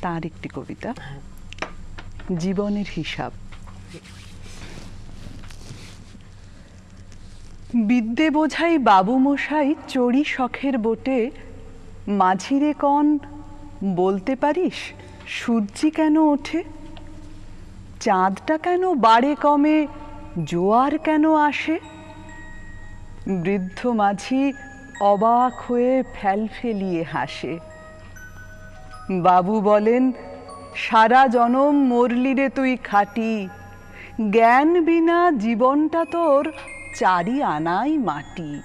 তার একটি কবিতা, জীবনের হিসাব। বিদ্যে বোঝাই বাবু মশাই চড়ি শখের বোটে, মাঝিরে কন, বলতে পারিস সূর্যি কেন ওঠে? চাঁদটা কেন বাড়ে কমে, জোয়ার কেন আসে? বৃদ্ধ মাঝি অবাক হয়ে ফেল ফেলিয়ে হাসে। বাবু বলেন, সারা জনম মরলি রে তুই খাটি। জ্ঞান বিনা জীবনটা তোর চারি আনাই মাটি।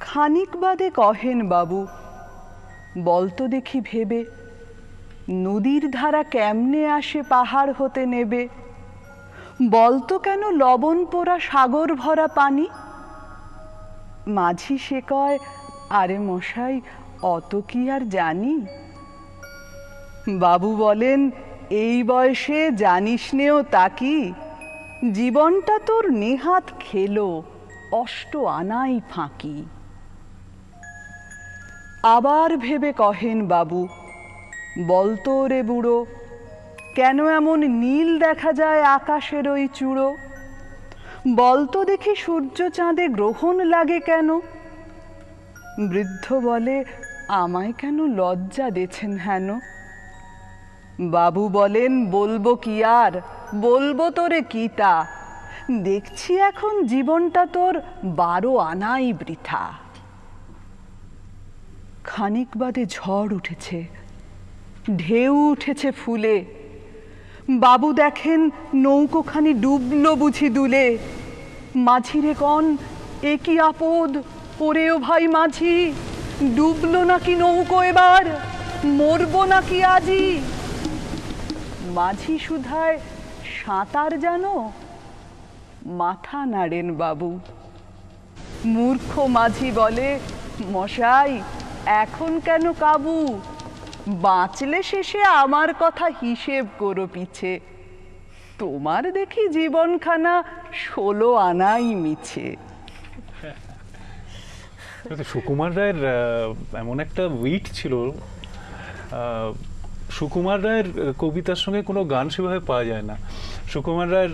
খানিক বাদে কহেন বাবু বলতো দেখি ভেবে, নদীর ধারা কেমনে আসে পাহাড় হতে নেবে? বলতো কেন লবণ পোড়া সাগর ভরা পানি? মাঝি সে কয়, আরে মশাই অত কি আর জানি? বাবু বলেন, এই বয়সে জানিস নেও তা কি? জীবনটা তোর নেহাত খেলো, অষ্ট আনাই ফাঁকি। আবার ভেবে কহেন বাবু বলতো রে বুড়ো, কেন এমন নীল দেখা যায় আকাশের ওই চূড়ো? বলতো দেখি সূর্য চাঁদে গ্রহণ লাগে কেন? বৃদ্ধ বলে আমায় কেন লজ্জা দেছেন হেন? বাবু বলেন, বলব কি আর? বলব তোরে কিটা দেখছি এখন জীবনটা তোর বারো আনাই বৃথা। খানিক বাদে ঝড় উঠেছে, ঢেউ উঠেছে ফুলে। বাবু দেখেন নৌকোখানি ডুবলো বুঝি দুলে। মাঝিরে কন, এ কি আপদ? ওরেও ভাই মাঝি। ডুবলো নাকি নৌকো এবার? মরবো নাকি আজি মাঝি সুধায় সাঁতার জানো? মাথা নাড়েন বাবু। মূর্খ মাঝি বলে, মশাই, এখন কেন কাবু? বাঁচলে শেষে আমার কথা হিসেব করো পিছে। তোমার দেখি জীবনখানা ষোলো আনাই মিছে। সুকুমার রায়ের এমন একটা উইট ছিল সুকুমার রায়ের কবিতার সঙ্গে কোনো গান সেভাবে পাওয়া যায় না। সুকুমার রায়ের